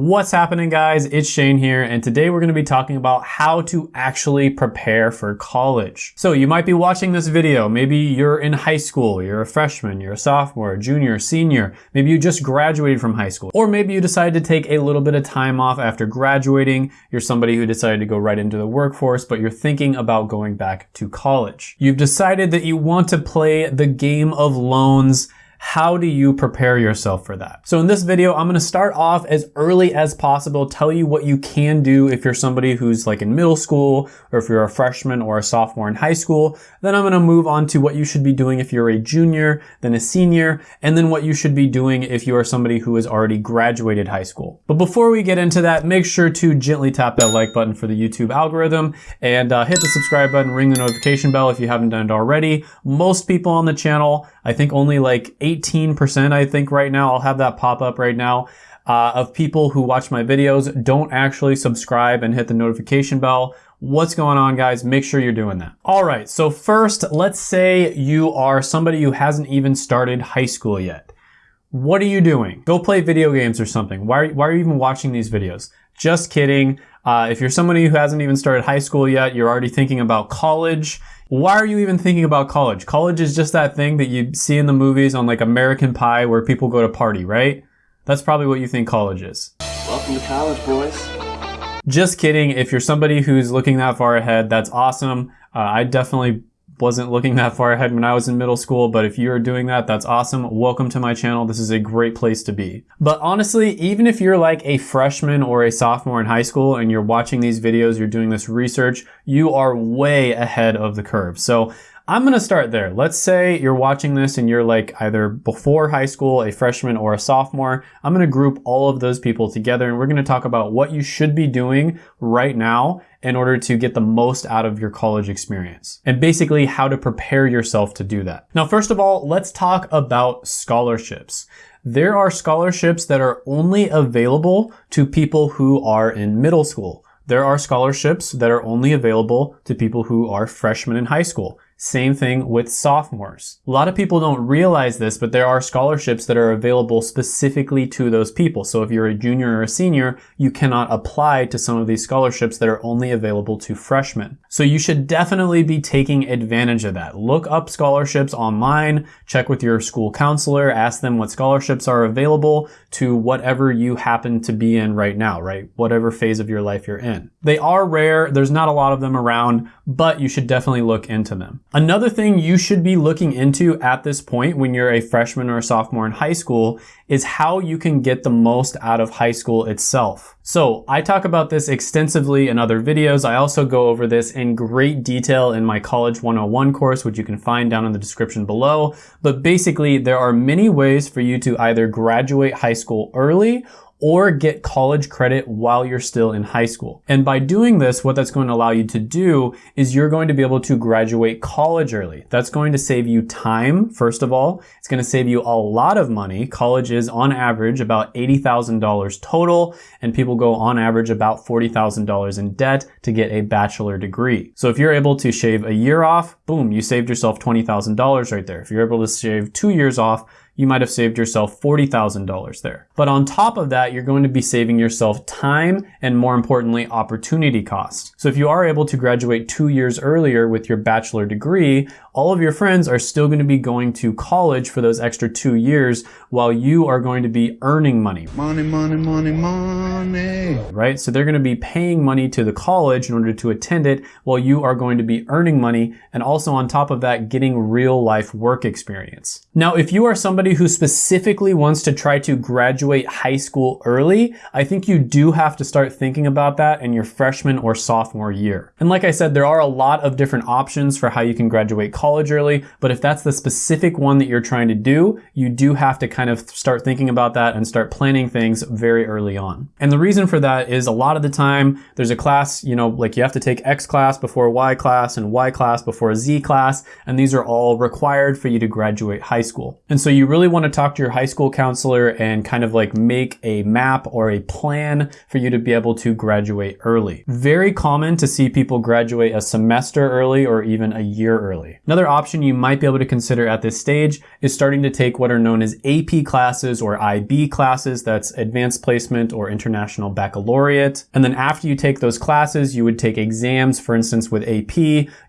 What's happening guys? It's Shane here and today we're going to be talking about how to actually prepare for college. So you might be watching this video, maybe you're in high school, you're a freshman, you're a sophomore, junior, senior, maybe you just graduated from high school, or maybe you decided to take a little bit of time off after graduating, you're somebody who decided to go right into the workforce but you're thinking about going back to college. You've decided that you want to play the game of loans how do you prepare yourself for that? So in this video, I'm gonna start off as early as possible, tell you what you can do if you're somebody who's like in middle school, or if you're a freshman or a sophomore in high school. Then I'm gonna move on to what you should be doing if you're a junior, then a senior, and then what you should be doing if you are somebody who has already graduated high school. But before we get into that, make sure to gently tap that like button for the YouTube algorithm and uh, hit the subscribe button, ring the notification bell if you haven't done it already. Most people on the channel, I think only like 18%, I think right now, I'll have that pop up right now, uh, of people who watch my videos don't actually subscribe and hit the notification bell. What's going on guys? Make sure you're doing that. All right, so first, let's say you are somebody who hasn't even started high school yet. What are you doing? Go play video games or something. Why are, why are you even watching these videos? Just kidding. Uh, if you're somebody who hasn't even started high school yet, you're already thinking about college, why are you even thinking about college? College is just that thing that you see in the movies on like American Pie where people go to party, right? That's probably what you think college is. Welcome to college, boys. Just kidding. If you're somebody who's looking that far ahead, that's awesome. Uh, I definitely wasn't looking that far ahead when I was in middle school, but if you're doing that, that's awesome. Welcome to my channel. This is a great place to be. But honestly, even if you're like a freshman or a sophomore in high school and you're watching these videos, you're doing this research, you are way ahead of the curve. So I'm gonna start there. Let's say you're watching this and you're like either before high school, a freshman or a sophomore. I'm gonna group all of those people together and we're gonna talk about what you should be doing right now in order to get the most out of your college experience and basically how to prepare yourself to do that. Now, first of all, let's talk about scholarships. There are scholarships that are only available to people who are in middle school. There are scholarships that are only available to people who are freshmen in high school. Same thing with sophomores. A lot of people don't realize this, but there are scholarships that are available specifically to those people. So if you're a junior or a senior, you cannot apply to some of these scholarships that are only available to freshmen. So you should definitely be taking advantage of that. Look up scholarships online, check with your school counselor, ask them what scholarships are available to whatever you happen to be in right now, right? Whatever phase of your life you're in. They are rare. There's not a lot of them around, but you should definitely look into them. Another thing you should be looking into at this point when you're a freshman or a sophomore in high school is how you can get the most out of high school itself. So I talk about this extensively in other videos. I also go over this in great detail in my College 101 course, which you can find down in the description below. But basically, there are many ways for you to either graduate high school early or get college credit while you're still in high school. And by doing this, what that's going to allow you to do is you're going to be able to graduate college early. That's going to save you time, first of all. It's going to save you a lot of money. College is on average about $80,000 total, and people go on average about $40,000 in debt to get a bachelor degree. So if you're able to shave a year off, boom, you saved yourself $20,000 right there. If you're able to shave two years off, you might have saved yourself $40,000 there. But on top of that, you're going to be saving yourself time and more importantly, opportunity cost. So if you are able to graduate two years earlier with your bachelor degree, all of your friends are still going to be going to college for those extra two years while you are going to be earning money. Money, money, money, money. Right? So they're going to be paying money to the college in order to attend it while you are going to be earning money and also on top of that, getting real life work experience. Now, if you are somebody who specifically wants to try to graduate high school early, I think you do have to start thinking about that in your freshman or sophomore year. And like I said, there are a lot of different options for how you can graduate college college early, but if that's the specific one that you're trying to do, you do have to kind of start thinking about that and start planning things very early on. And the reason for that is a lot of the time there's a class, you know, like you have to take X class before Y class and Y class before Z class, and these are all required for you to graduate high school. And so you really want to talk to your high school counselor and kind of like make a map or a plan for you to be able to graduate early. Very common to see people graduate a semester early or even a year early. Another option you might be able to consider at this stage is starting to take what are known as AP classes or IB classes. That's advanced placement or international baccalaureate. And then after you take those classes, you would take exams. For instance, with AP,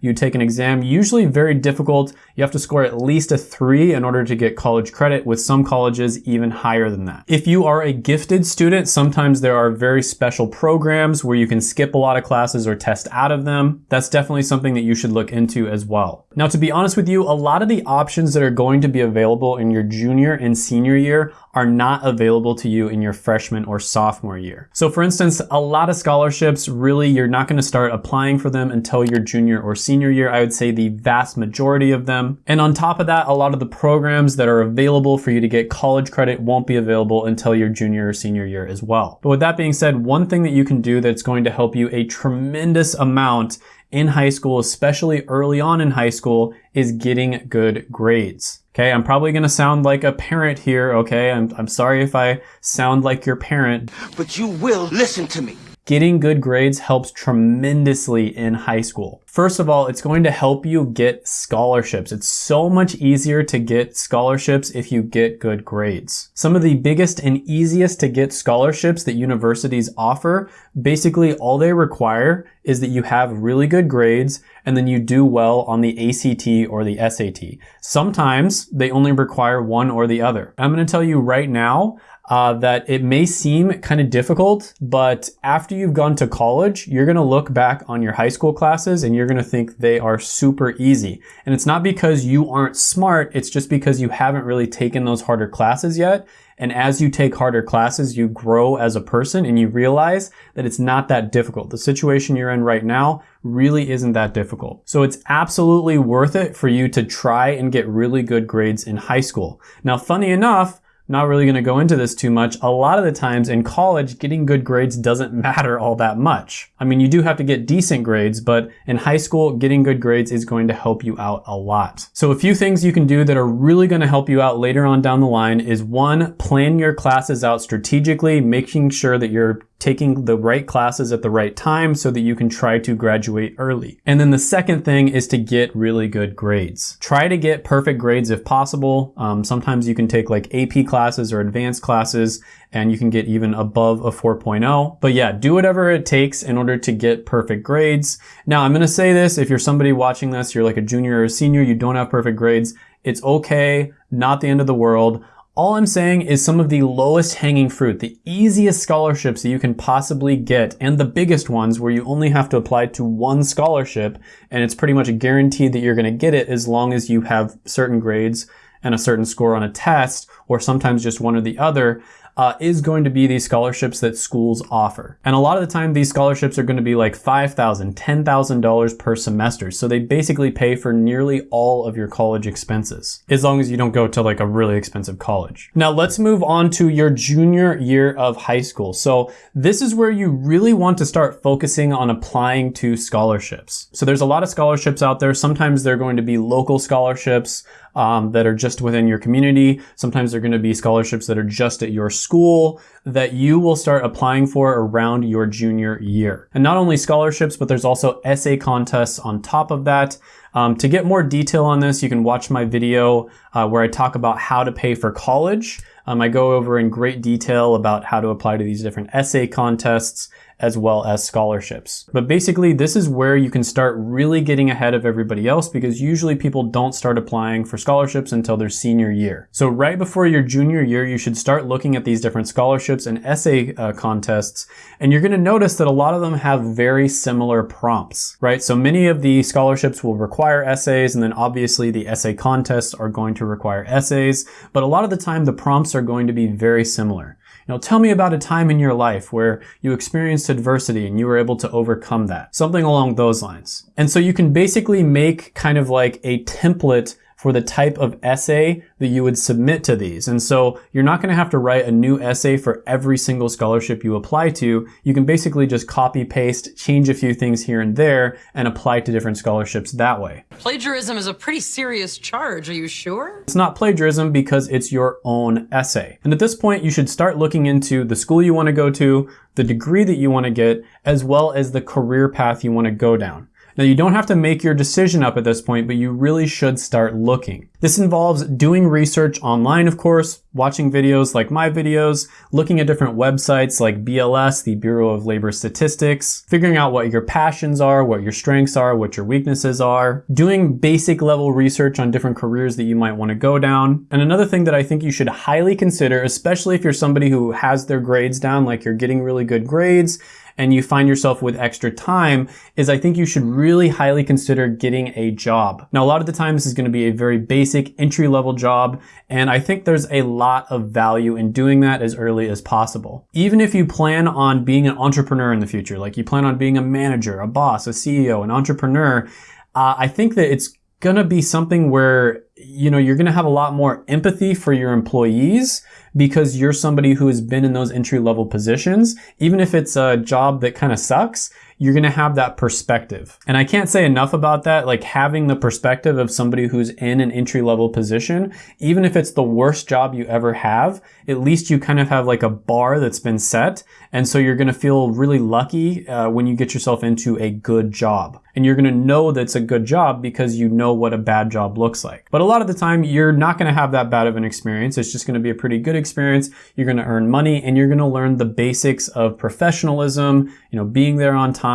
you take an exam, usually very difficult. You have to score at least a three in order to get college credit with some colleges even higher than that. If you are a gifted student, sometimes there are very special programs where you can skip a lot of classes or test out of them. That's definitely something that you should look into as well. Now, to be honest with you, a lot of the options that are going to be available in your junior and senior year are not available to you in your freshman or sophomore year. So for instance, a lot of scholarships, really, you're not gonna start applying for them until your junior or senior year. I would say the vast majority of them. And on top of that, a lot of the programs that are available for you to get college credit won't be available until your junior or senior year as well. But with that being said, one thing that you can do that's going to help you a tremendous amount in high school, especially early on in high school, is getting good grades. Okay, I'm probably gonna sound like a parent here, okay? I'm, I'm sorry if I sound like your parent. But you will listen to me. Getting good grades helps tremendously in high school. First of all, it's going to help you get scholarships. It's so much easier to get scholarships if you get good grades. Some of the biggest and easiest to get scholarships that universities offer, basically all they require is that you have really good grades and then you do well on the ACT or the SAT. Sometimes they only require one or the other. I'm going to tell you right now, uh, that it may seem kind of difficult, but after you've gone to college, you're going to look back on your high school classes and you're going to think they are super easy. And it's not because you aren't smart, it's just because you haven't really taken those harder classes yet. And as you take harder classes, you grow as a person and you realize that it's not that difficult. The situation you're in right now really isn't that difficult. So it's absolutely worth it for you to try and get really good grades in high school. Now, funny enough, not really going to go into this too much. A lot of the times in college, getting good grades doesn't matter all that much. I mean, you do have to get decent grades, but in high school, getting good grades is going to help you out a lot. So a few things you can do that are really going to help you out later on down the line is one, plan your classes out strategically, making sure that you're taking the right classes at the right time so that you can try to graduate early. And then the second thing is to get really good grades. Try to get perfect grades if possible. Um, sometimes you can take like AP classes or advanced classes and you can get even above a 4.0. But yeah, do whatever it takes in order to get perfect grades. Now I'm going to say this, if you're somebody watching this, you're like a junior or a senior, you don't have perfect grades, it's okay, not the end of the world. All I'm saying is some of the lowest hanging fruit, the easiest scholarships that you can possibly get, and the biggest ones where you only have to apply to one scholarship, and it's pretty much guaranteed that you're going to get it as long as you have certain grades and a certain score on a test, or sometimes just one or the other uh, is going to be these scholarships that schools offer. And a lot of the time, these scholarships are going to be like $5,000, $10,000 per semester. So they basically pay for nearly all of your college expenses, as long as you don't go to like a really expensive college. Now let's move on to your junior year of high school. So this is where you really want to start focusing on applying to scholarships. So there's a lot of scholarships out there. Sometimes they're going to be local scholarships um, that are just within your community. Sometimes they're going to be scholarships that are just at your school that you will start applying for around your junior year. And not only scholarships, but there's also essay contests on top of that. Um, to get more detail on this, you can watch my video uh, where I talk about how to pay for college. Um, I go over in great detail about how to apply to these different essay contests as well as scholarships. But basically, this is where you can start really getting ahead of everybody else because usually people don't start applying for scholarships until their senior year. So right before your junior year, you should start looking at these different scholarships and essay uh, contests, and you're gonna notice that a lot of them have very similar prompts, right? So many of the scholarships will require essays, and then obviously the essay contests are going to require essays, but a lot of the time the prompts are going to be very similar. Know, tell me about a time in your life where you experienced adversity and you were able to overcome that. Something along those lines. And so you can basically make kind of like a template for the type of essay that you would submit to these. And so you're not going to have to write a new essay for every single scholarship you apply to. You can basically just copy paste, change a few things here and there, and apply to different scholarships that way. Plagiarism is a pretty serious charge, are you sure? It's not plagiarism because it's your own essay. And at this point, you should start looking into the school you want to go to, the degree that you want to get, as well as the career path you want to go down. Now you don't have to make your decision up at this point, but you really should start looking. This involves doing research online, of course, watching videos like my videos, looking at different websites like BLS, the Bureau of Labor Statistics, figuring out what your passions are, what your strengths are, what your weaknesses are, doing basic level research on different careers that you might want to go down. And another thing that I think you should highly consider, especially if you're somebody who has their grades down, like you're getting really good grades, and you find yourself with extra time is I think you should really highly consider getting a job. Now, a lot of the time this is going to be a very basic entry level job. And I think there's a lot of value in doing that as early as possible. Even if you plan on being an entrepreneur in the future, like you plan on being a manager, a boss, a CEO, an entrepreneur, uh, I think that it's gonna be something where you know you're gonna have a lot more empathy for your employees because you're somebody who has been in those entry level positions. Even if it's a job that kind of sucks you're going to have that perspective. And I can't say enough about that. Like having the perspective of somebody who's in an entry level position, even if it's the worst job you ever have, at least you kind of have like a bar that's been set. And so you're going to feel really lucky uh, when you get yourself into a good job. And you're going to know that's a good job because you know what a bad job looks like. But a lot of the time, you're not going to have that bad of an experience. It's just going to be a pretty good experience. You're going to earn money and you're going to learn the basics of professionalism, you know, being there on time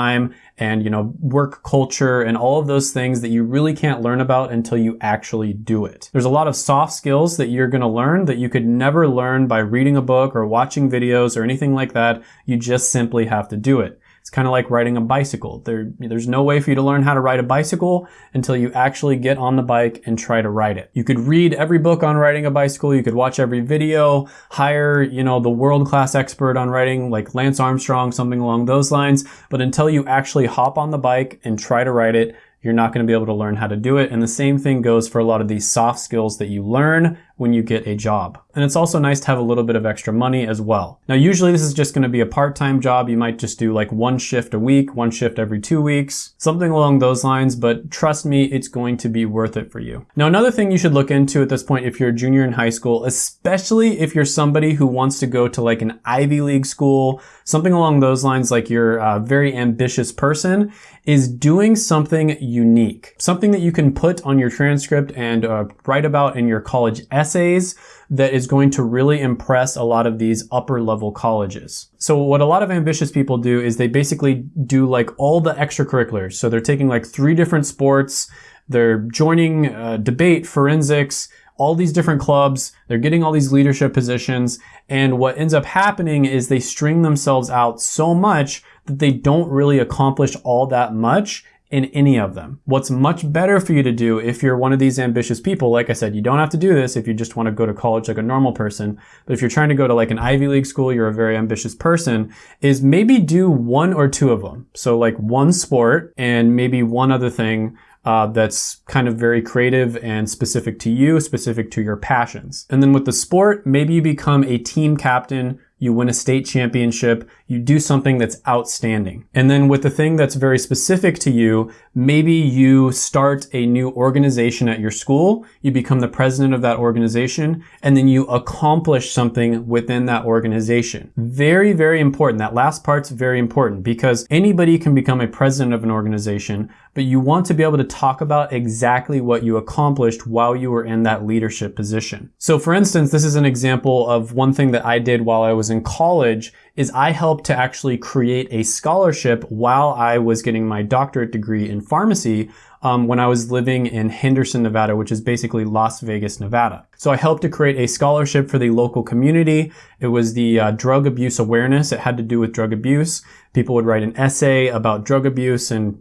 and, you know, work culture and all of those things that you really can't learn about until you actually do it. There's a lot of soft skills that you're going to learn that you could never learn by reading a book or watching videos or anything like that. You just simply have to do it. Kind of like riding a bicycle. There, there's no way for you to learn how to ride a bicycle until you actually get on the bike and try to ride it. You could read every book on riding a bicycle. You could watch every video, hire, you know, the world-class expert on riding like Lance Armstrong, something along those lines. But until you actually hop on the bike and try to ride it, you're not going to be able to learn how to do it. And the same thing goes for a lot of these soft skills that you learn when you get a job. And it's also nice to have a little bit of extra money as well. Now, usually this is just going to be a part-time job. You might just do like one shift a week, one shift every two weeks, something along those lines. But trust me, it's going to be worth it for you. Now, another thing you should look into at this point if you're a junior in high school, especially if you're somebody who wants to go to like an Ivy League school, something along those lines, like you're a very ambitious person, is doing something unique, something that you can put on your transcript and uh, write about in your college essays that is going to really impress a lot of these upper level colleges. So what a lot of ambitious people do is they basically do like all the extracurriculars. So they're taking like three different sports, they're joining uh, debate, forensics, all these different clubs, they're getting all these leadership positions, and what ends up happening is they string themselves out so much that they don't really accomplish all that much in any of them. What's much better for you to do if you're one of these ambitious people, like I said, you don't have to do this if you just want to go to college like a normal person, but if you're trying to go to like an Ivy League school, you're a very ambitious person, is maybe do one or two of them. So like one sport and maybe one other thing uh, that's kind of very creative and specific to you, specific to your passions. And then with the sport, maybe you become a team captain you win a state championship, you do something that's outstanding. And then with the thing that's very specific to you, maybe you start a new organization at your school, you become the president of that organization, and then you accomplish something within that organization. Very, very important. That last part's very important because anybody can become a president of an organization, but you want to be able to talk about exactly what you accomplished while you were in that leadership position. So for instance, this is an example of one thing that I did while I was in college is I helped to actually create a scholarship while I was getting my doctorate degree in pharmacy um, when I was living in Henderson, Nevada, which is basically Las Vegas, Nevada. So I helped to create a scholarship for the local community. It was the uh, drug abuse awareness. It had to do with drug abuse. People would write an essay about drug abuse and,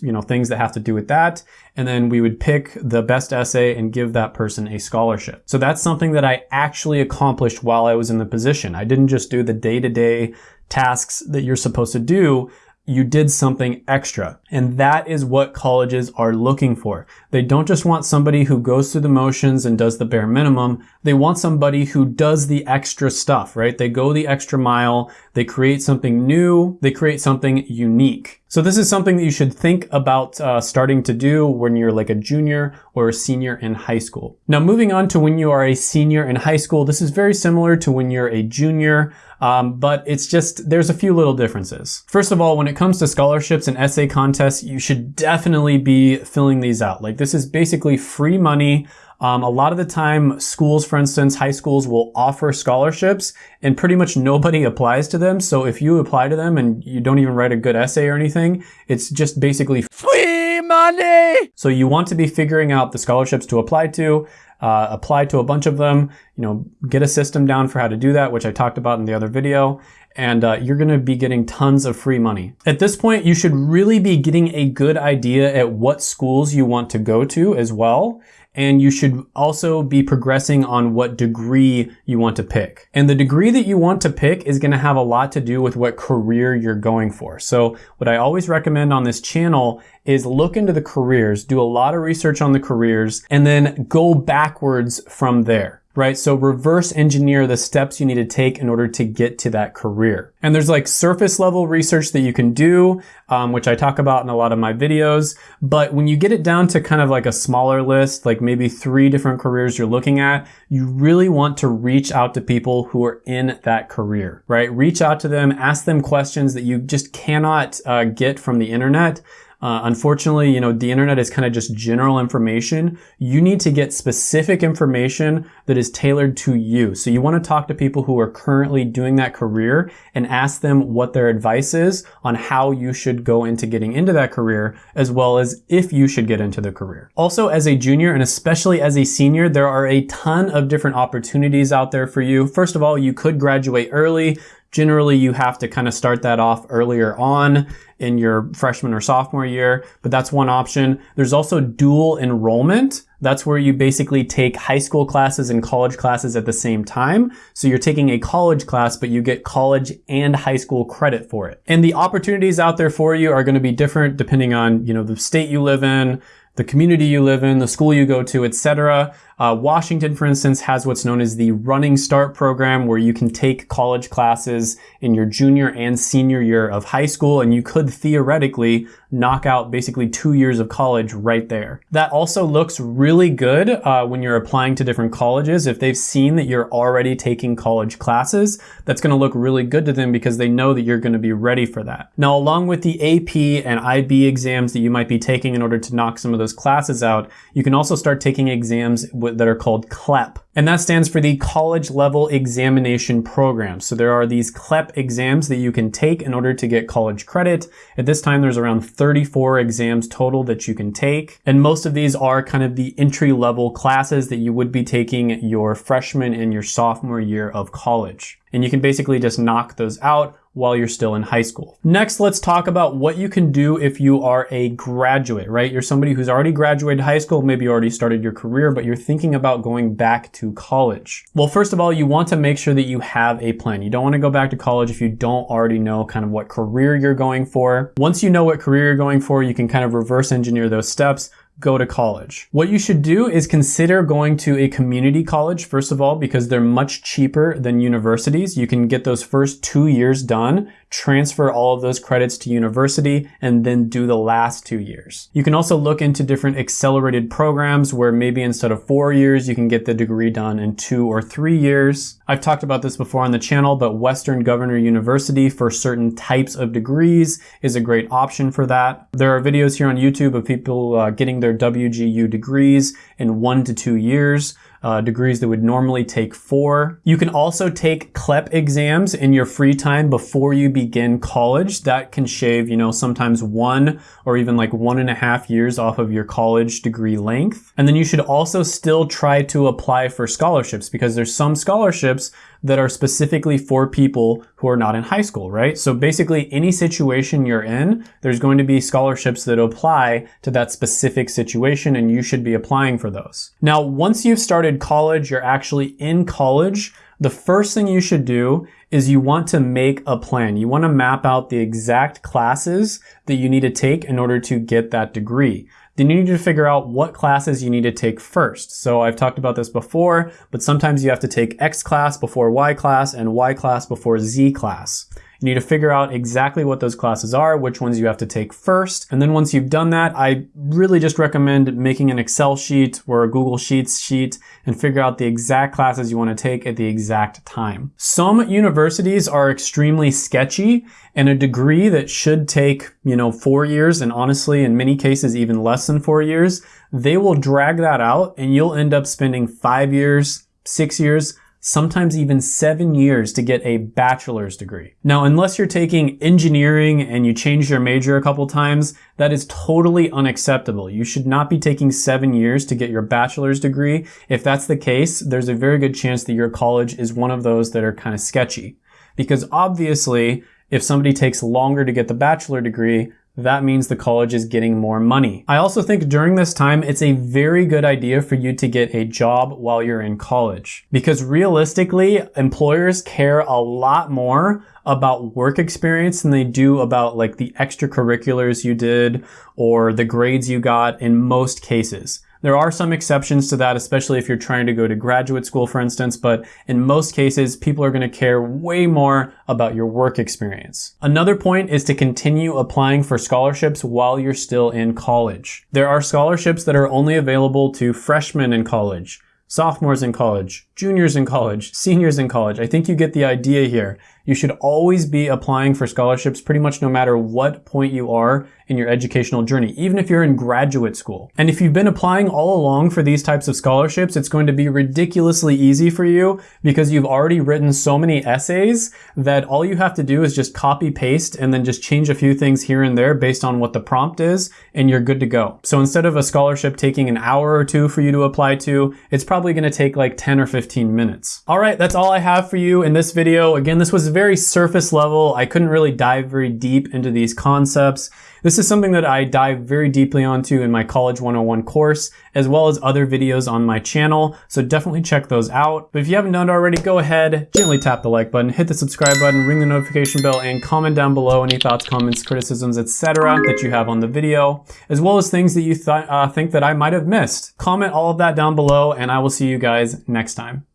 you know, things that have to do with that. And then we would pick the best essay and give that person a scholarship. So that's something that I actually accomplished while I was in the position. I didn't just do the day to day tasks that you're supposed to do you did something extra. And that is what colleges are looking for. They don't just want somebody who goes through the motions and does the bare minimum. They want somebody who does the extra stuff, right? They go the extra mile. They create something new. They create something unique. So this is something that you should think about uh, starting to do when you're like a junior or a senior in high school. Now moving on to when you are a senior in high school, this is very similar to when you're a junior. Um, but it's just, there's a few little differences. First of all, when it comes to scholarships and essay contests, you should definitely be filling these out. Like this is basically free money. Um, a lot of the time, schools, for instance, high schools will offer scholarships and pretty much nobody applies to them. So if you apply to them and you don't even write a good essay or anything, it's just basically free money. So you want to be figuring out the scholarships to apply to uh, apply to a bunch of them, you know, get a system down for how to do that, which I talked about in the other video, and uh, you're gonna be getting tons of free money. At this point, you should really be getting a good idea at what schools you want to go to as well and you should also be progressing on what degree you want to pick. And the degree that you want to pick is going to have a lot to do with what career you're going for. So what I always recommend on this channel is look into the careers, do a lot of research on the careers, and then go backwards from there right? So reverse engineer the steps you need to take in order to get to that career. And there's like surface level research that you can do, um, which I talk about in a lot of my videos. But when you get it down to kind of like a smaller list, like maybe three different careers you're looking at, you really want to reach out to people who are in that career, right? Reach out to them, ask them questions that you just cannot uh, get from the internet. Uh, unfortunately, you know, the internet is kind of just general information. You need to get specific information that is tailored to you. So you want to talk to people who are currently doing that career and ask them what their advice is on how you should go into getting into that career, as well as if you should get into the career. Also, as a junior and especially as a senior, there are a ton of different opportunities out there for you. First of all, you could graduate early. Generally, you have to kind of start that off earlier on in your freshman or sophomore year, but that's one option. There's also dual enrollment. That's where you basically take high school classes and college classes at the same time. So you're taking a college class, but you get college and high school credit for it. And the opportunities out there for you are going to be different depending on, you know, the state you live in, the community you live in, the school you go to, etc. Uh, Washington, for instance, has what's known as the Running Start program where you can take college classes in your junior and senior year of high school and you could theoretically knock out basically two years of college right there. That also looks really good uh, when you're applying to different colleges. If they've seen that you're already taking college classes, that's going to look really good to them because they know that you're going to be ready for that. Now, along with the AP and IB exams that you might be taking in order to knock some of those classes out, you can also start taking exams that are called CLEP. And that stands for the College Level Examination Program. So there are these CLEP exams that you can take in order to get college credit. At this time, there's around 34 exams total that you can take. And most of these are kind of the entry level classes that you would be taking your freshman and your sophomore year of college. And you can basically just knock those out while you're still in high school. Next, let's talk about what you can do if you are a graduate, right? You're somebody who's already graduated high school, maybe you already started your career, but you're thinking about going back to college. Well, first of all, you want to make sure that you have a plan. You don't want to go back to college if you don't already know kind of what career you're going for. Once you know what career you're going for, you can kind of reverse engineer those steps go to college. What you should do is consider going to a community college, first of all, because they're much cheaper than universities. You can get those first two years done transfer all of those credits to university, and then do the last two years. You can also look into different accelerated programs where maybe instead of four years, you can get the degree done in two or three years. I've talked about this before on the channel, but Western Governor University for certain types of degrees is a great option for that. There are videos here on YouTube of people uh, getting their WGU degrees in one to two years uh, degrees that would normally take four. You can also take CLEP exams in your free time before you begin college. That can shave, you know, sometimes one or even like one and a half years off of your college degree length. And then you should also still try to apply for scholarships because there's some scholarships that are specifically for people who are not in high school, right? So basically any situation you're in, there's going to be scholarships that apply to that specific situation and you should be applying for those. Now, once you've started college, you're actually in college, the first thing you should do is you want to make a plan. You want to map out the exact classes that you need to take in order to get that degree. Then you need to figure out what classes you need to take first. So I've talked about this before, but sometimes you have to take X class before Y class and Y class before Z class. You need to figure out exactly what those classes are, which ones you have to take first. And then once you've done that, I really just recommend making an Excel sheet or a Google Sheets sheet and figure out the exact classes you want to take at the exact time. Some universities are extremely sketchy and a degree that should take, you know, four years and honestly, in many cases, even less than four years, they will drag that out and you'll end up spending five years, six years, sometimes even seven years to get a bachelor's degree. Now, unless you're taking engineering and you change your major a couple times, that is totally unacceptable. You should not be taking seven years to get your bachelor's degree. If that's the case, there's a very good chance that your college is one of those that are kind of sketchy. Because obviously, if somebody takes longer to get the bachelor degree, that means the college is getting more money. I also think during this time, it's a very good idea for you to get a job while you're in college. Because realistically, employers care a lot more about work experience than they do about like the extracurriculars you did or the grades you got in most cases. There are some exceptions to that, especially if you're trying to go to graduate school, for instance, but in most cases, people are going to care way more about your work experience. Another point is to continue applying for scholarships while you're still in college. There are scholarships that are only available to freshmen in college, sophomores in college, juniors in college, seniors in college. I think you get the idea here. You should always be applying for scholarships pretty much no matter what point you are in your educational journey, even if you're in graduate school. And if you've been applying all along for these types of scholarships, it's going to be ridiculously easy for you because you've already written so many essays that all you have to do is just copy paste and then just change a few things here and there based on what the prompt is and you're good to go. So instead of a scholarship taking an hour or two for you to apply to, it's probably going to take like 10 or 15 minutes. All right, that's all I have for you in this video. Again, this was very surface level. I couldn't really dive very deep into these concepts. This is something that I dive very deeply onto in my College 101 course, as well as other videos on my channel, so definitely check those out. But if you haven't done it already, go ahead, gently tap the like button, hit the subscribe button, ring the notification bell, and comment down below any thoughts, comments, criticisms, etc. that you have on the video, as well as things that you th uh, think that I might have missed. Comment all of that down below, and I will see you guys next time.